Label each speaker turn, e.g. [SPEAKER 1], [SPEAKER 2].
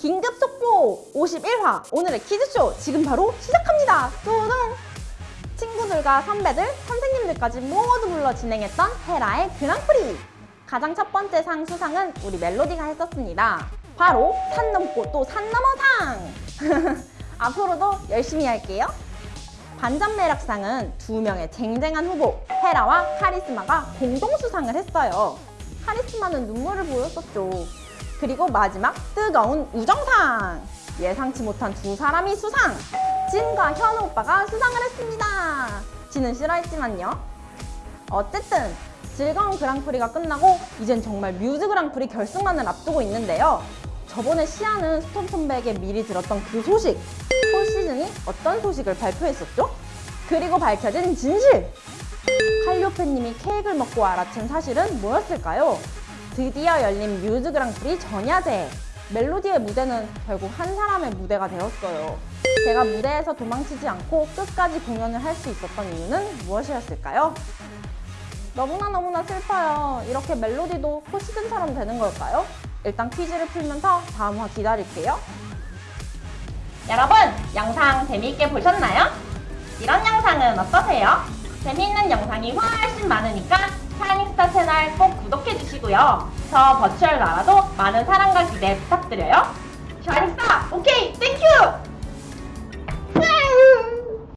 [SPEAKER 1] 긴급 속보 51화 오늘의 퀴즈쇼 지금 바로 시작합니다. 뚜둥 친구들과 선배들, 선생님들까지 모두 불러 진행했던 헤라의 그랑프리 가장 첫 번째 상 수상은 우리 멜로디가 했었습니다. 바로 산 넘고 또 산 넘어 상! 앞으로도 열심히 할게요. 반전 매력상은 두 명의 쟁쟁한 후보 헤라와 카리스마가 공동 수상을 했어요. 카리스마는 눈물을 보였었죠. 그리고 마지막 뜨거운 우정상 예상치 못한 두 사람이 수상 진과 현우 오빠가 수상을 했습니다. 지는 싫어했지만요. 어쨌든 즐거운 그랑프리가 끝나고 이젠 정말 뮤즈 그랑프리 결승만을 앞두고 있는데요. 저번에 시아는 선배에게 미리 들었던 그 소식 올 시즌이 어떤 소식을 발표했었죠? 그리고 밝혀진 진실! 칼리오페님이 케이크를 먹고 알아챈 사실은 뭐였을까요? 드디어 열린 뮤즈 그랑프리 전야제! 멜로디의 무대는 결국 한 사람의 무대가 되었어요. 제가 무대에서 도망치지 않고 끝까지 공연을 할 수 있었던 이유는 무엇이었을까요? 너무나 너무나 슬퍼요. 이렇게 멜로디도 포시즌처럼 되는 걸까요? 일단 퀴즈를 풀면서 다음 화 기다릴게요. 여러분, 영상 재미있게 보셨나요? 이런 영상은 어떠세요? 재미있는 영상이 훨씬 많으니까 샤이닝스타 채널 꼭 구독해주시고요. 저 버추얼 나라도 많은 사랑과 기대 부탁드려요.